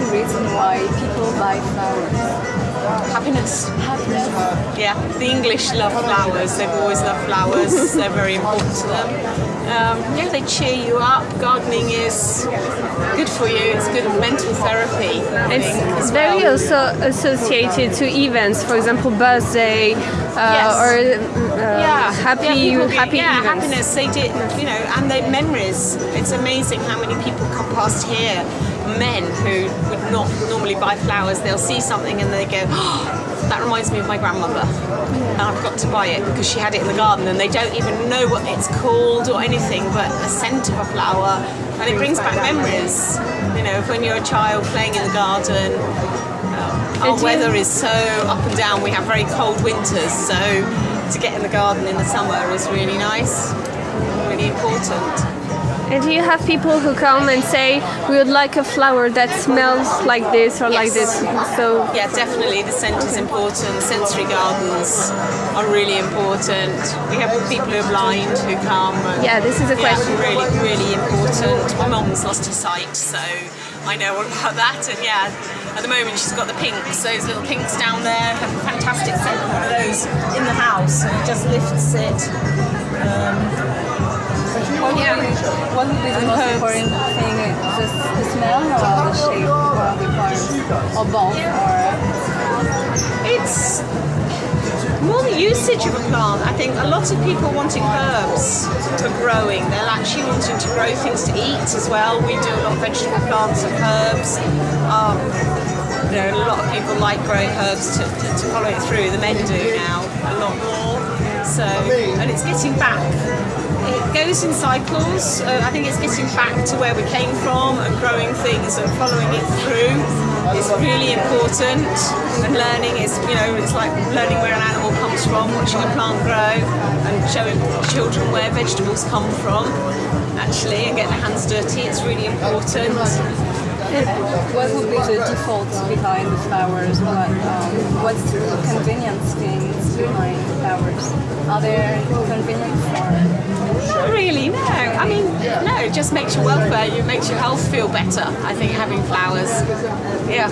main reason why people buy flowers? Happiness. Happiness. Yeah, the English love flowers. They've always loved flowers. They're very important to them. Um, yeah, they cheer you up. Gardening is good for you. It's good mental therapy. I think, It's very well. also associated to events, for example, birthday uh, Yes. or uh, yeah, happy yeah, get- happy yeah, events. happiness. They did, you know, and they memories. It's amazing how many people come past here, men who would not normally buy flowers. They'll see something and they go, "That reminds me of my grandmother," and I've got to buy it because she had it in the garden, and they don't even know what it's called or anything, but the scent of a flower, and it brings back memories. You know, of when you're a child playing in the garden. Uh, Our weather is so up and down. We have very cold winters, so to get in the garden in the summer is really nice, really important. And do you have people who come and say, we would like a flower that smells like this or like this? So Yeah, definitely the scent is important. Sensory gardens are really important. We have people who are blind who come. and- Yeah, this is a Yeah, question. really, really important. My mum's lost her sight, so I know all about that. And yeah, at the moment she's got the pinks, those little pinks down there. Have a fantastic scent. One of those in the house, and it just lifts it. Would, Yeah. what would be the most important thing? Just the smell or the shape of the plants? Or both? Or It's more the usage of a plant. I think a lot of people wanting herbs for growing. They're actually wanting to grow things to eat as well. We do a lot of vegetable plants and herbs. Um, you know, a lot of people like growing herbs to, to, to follow it through. The men do now a lot more. So, and it's getting back. It goes in cycles. Uh, I think it's getting back to where we came from and growing things and following it through is really important. And learning is, you know, it's like learning where an animal comes from, watching a plant grow, and showing children where vegetables come from. Actually, and getting their hands dirty. It's really important. What would be the default behind the flowers? What, um, what's the convenience things behind flowers? Are there convenience or? Not really, no. I mean, no, it just makes your welfare, it makes your health feel better. I think having flowers, yeah,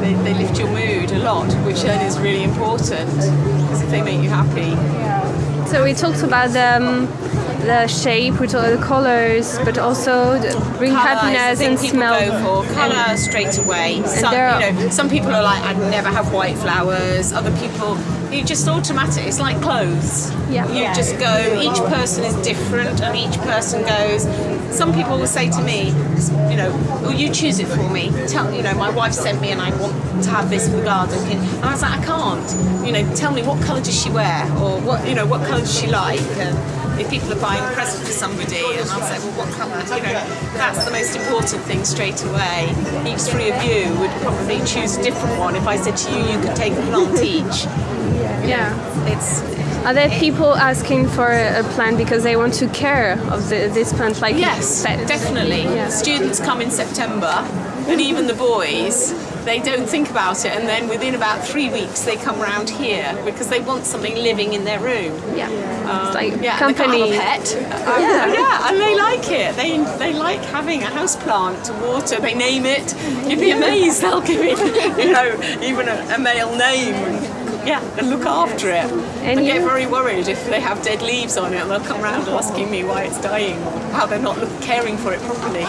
they, they lift your mood a lot, which then is really important because if they make you happy. Yeah. So we talked about the, um, the shape, we talked the colors, but also the bring Colour happiness and smell. go for colour straight away. Some, you know, some people are like, I'd never have white flowers. Other people, you just automatic. It's like clothes. Yeah. You just go. Each person is different, and each person goes. Some people will say to me, you know, well, you choose it for me. Tell you know, my wife sent me, and I want to have this for the garden. And I was like, I can't. You know, tell me what colour does she wear, or what you know, what colour does she like. And, if people are buying a present for somebody and I'll say, well, what colour? You know, that's the most important thing straight away. Each three of you would probably choose a different one. If I said to you, you could take a plant each. Yeah. It's Are there people asking for a plant because they want to care of the, this plant like yes, definitely. Yeah. Students come in September, and even the boys, they don't think about it, and then within about three weeks, they come round here because they want something living in their room. Yeah. Um, it's like yeah, company. They can't have a pet. Um, Yeah. yeah, and they like it. They they like having a house plant to water. They name it. You'd be amazed. They'll give it, you know, even a, a male name. Yeah, and look after it. And get very worried if they have dead leaves on it. And they'll come round asking me why it's dying, or how they're not caring for it properly.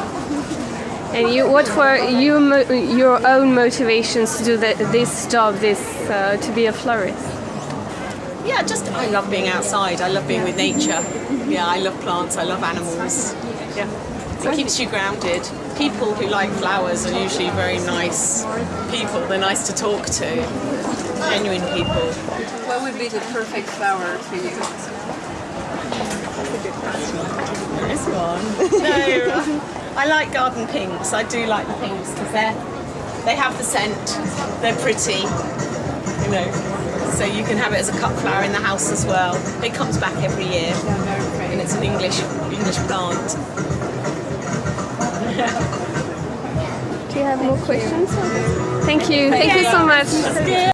And you, what were you, your own motivations to do this job, this uh, to be a florist? Yeah, just I love being outside. I love being with nature. Yeah, I love plants. I love animals. Yeah, it keeps you grounded. People who like flowers are usually very nice people. They're nice to talk to. Genuine people. What would be the perfect flower for you? There is one. no, I like garden pinks. I do like the pinks because they they have the scent. They're pretty. You know, so you can have it as a cut flower in the house as well. It comes back every year. Yeah, very pretty. and it's an English English plant. Do you have more questions? Thank you. Thank you so much.